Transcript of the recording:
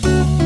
Bye.